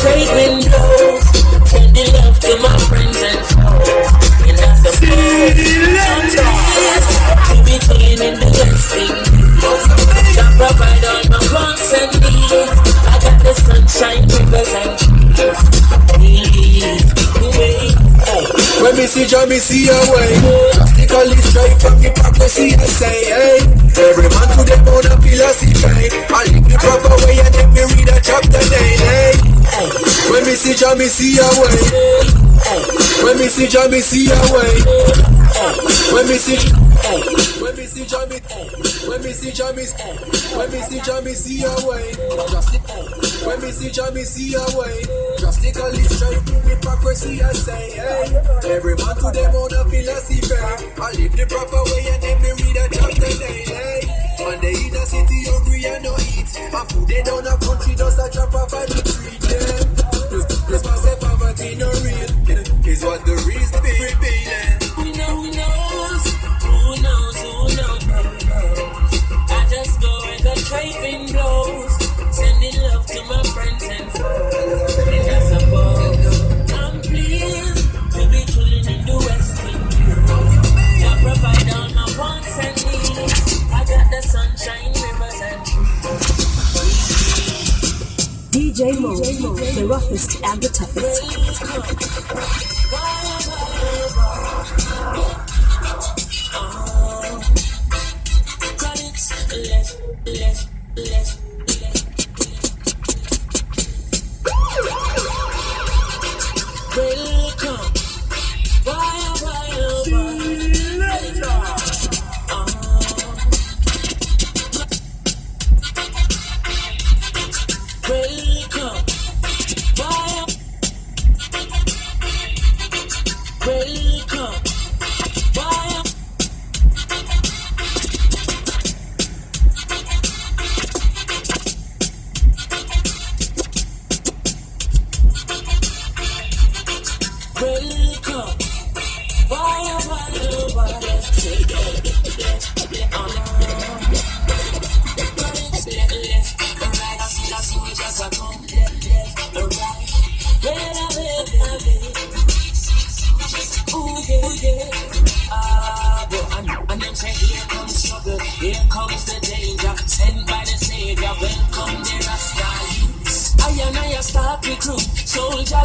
craving blows. Sending love to my friends and foes. And that's the To be clean in the blessing. Jah provide all my wants and needs. I got the sunshine, rivers and trees. When me see Jah, me see a way. Drastically straight from hypocrisy, Jah, me see a way. Oh, when me see Jah, me see a way. Oh, when me see oh, when me see Jah, me when me see Jah, me when me see Jah, me see a way. Drastic when me see Jah, me see a way. Drastically straight from hypocrisy, I say, hey. Every man to them own a philosophy. I live the proper way and then me read a chapter daily. One day in a city hungry and no eat. And food they down a country just a drop off and DJ Mo, the roughest and the toughest.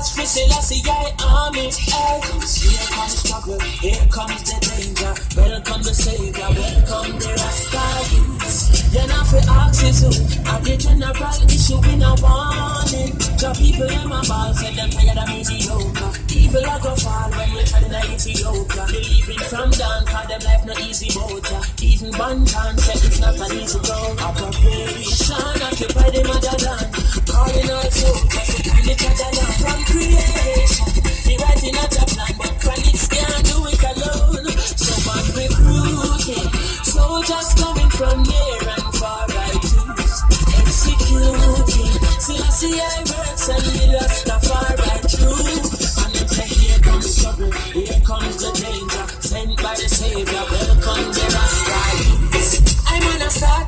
Soldiers for Selassie, I army. Hey, here comes struggle, here comes the danger, welcome the Savior, welcome the Rasta youths. Then I feel ask you to, at the general issue in a warning. The people in my ball said them tired of mediocre. Evil a go fall when we try to Ethiopia. Believing from down, cause them life no easy ya. Even Banton said it's not an easy road.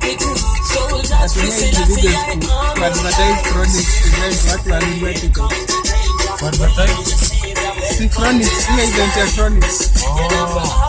On a start you, soldiers for I kuadvertise products event watu wanunue tickets Kuadvertise? si chronics chronics Oh.